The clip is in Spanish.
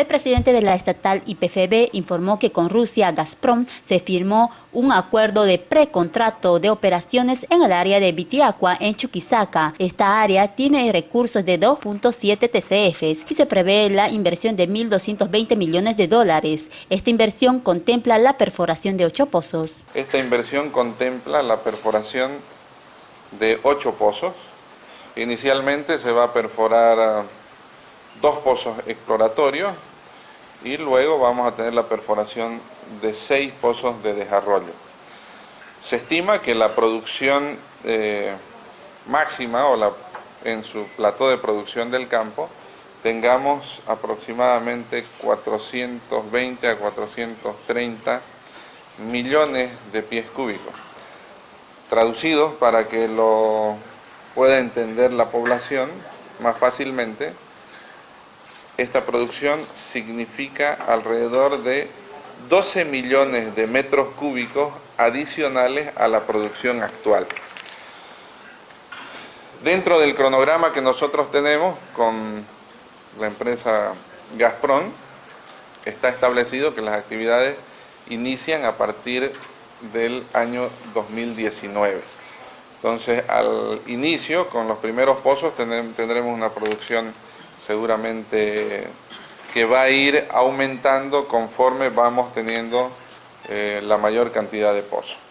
El presidente de la estatal IPFB informó que con Rusia Gazprom se firmó un acuerdo de precontrato de operaciones en el área de Vitiacua en Chuquisaca. Esta área tiene recursos de 2.7 TCFs y se prevé la inversión de 1.220 millones de dólares. Esta inversión contempla la perforación de ocho pozos. Esta inversión contempla la perforación de ocho pozos. Inicialmente se va a perforar ah, dos pozos exploratorios y luego vamos a tener la perforación de seis pozos de desarrollo. Se estima que la producción eh, máxima o la, en su plató de producción del campo tengamos aproximadamente 420 a 430 millones de pies cúbicos. Traducidos para que lo pueda entender la población más fácilmente, esta producción significa alrededor de 12 millones de metros cúbicos adicionales a la producción actual. Dentro del cronograma que nosotros tenemos con la empresa Gazprom, está establecido que las actividades inician a partir del año 2019. Entonces, al inicio, con los primeros pozos, tendremos una producción seguramente que va a ir aumentando conforme vamos teniendo eh, la mayor cantidad de pozos.